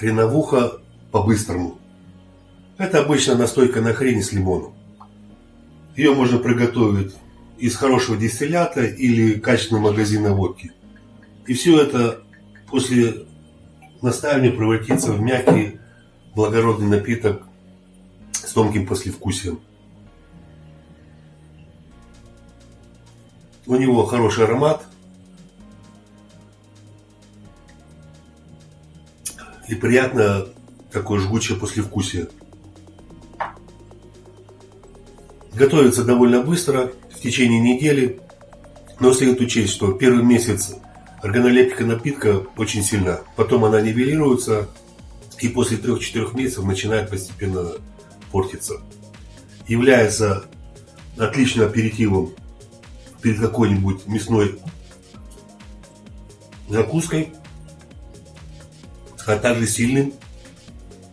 Хреновуха по-быстрому. Это обычно настойка на хрени с лимоном. Ее можно приготовить из хорошего дистиллята или качественного магазина водки. И все это после настаивания превратится в мягкий благородный напиток с тонким послевкусием. У него хороший аромат. И приятно такое жгучее послевкусие. Готовится довольно быстро, в течение недели. Но следует учесть, что первый месяц органолептика напитка очень сильна. Потом она нивелируется и после 3-4 месяцев начинает постепенно портиться. Является отличным аперитивом перед какой-нибудь мясной закуской, а также сильным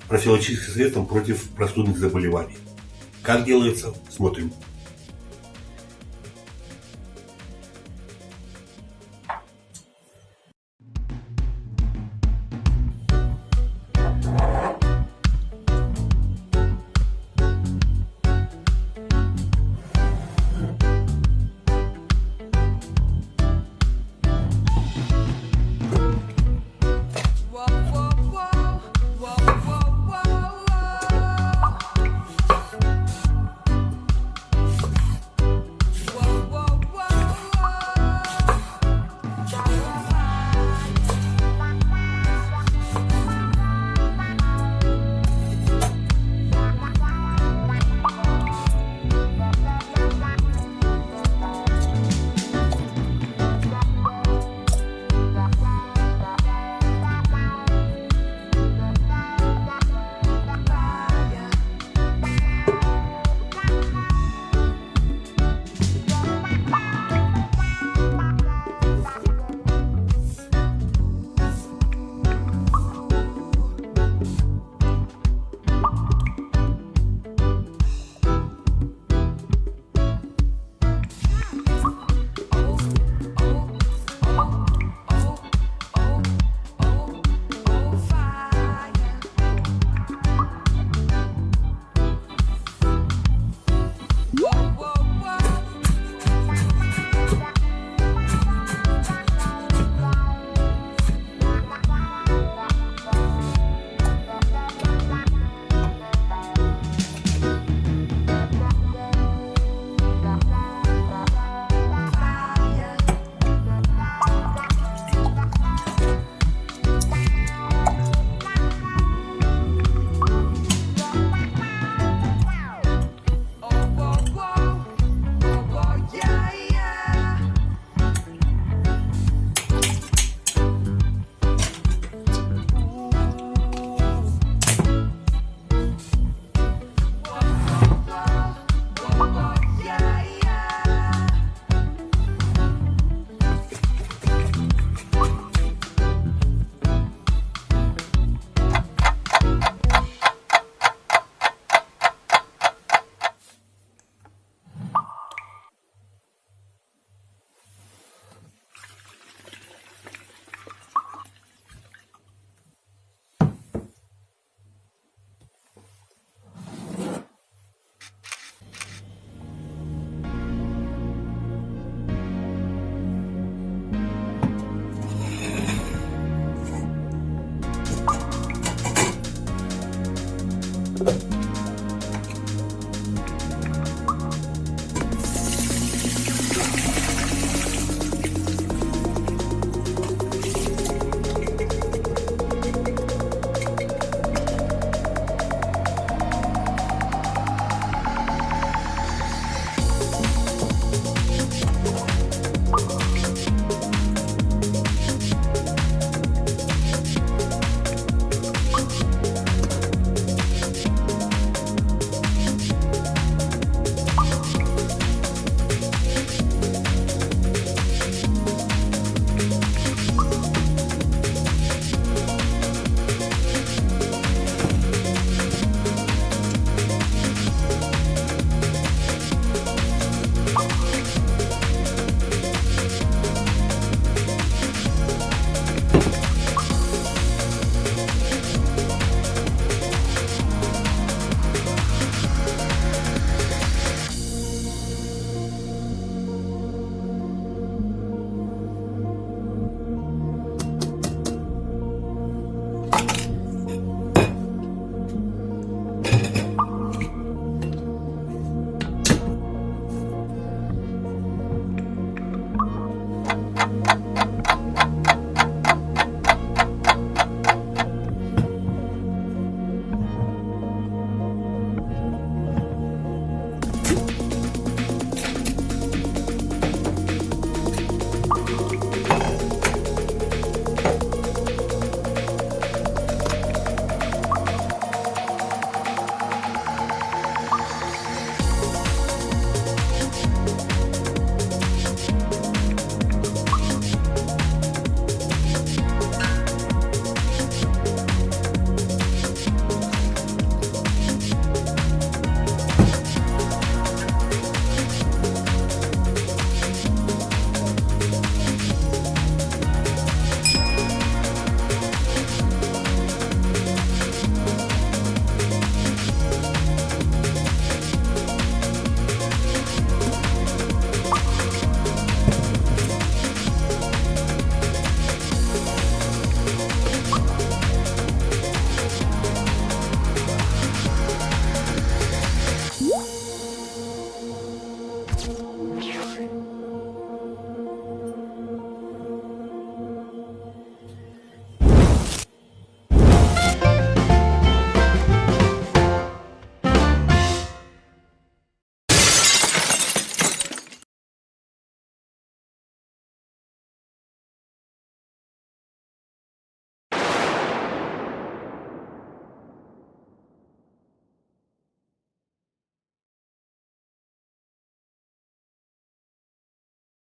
профилактическим средством против простудных заболеваний. Как делается, смотрим.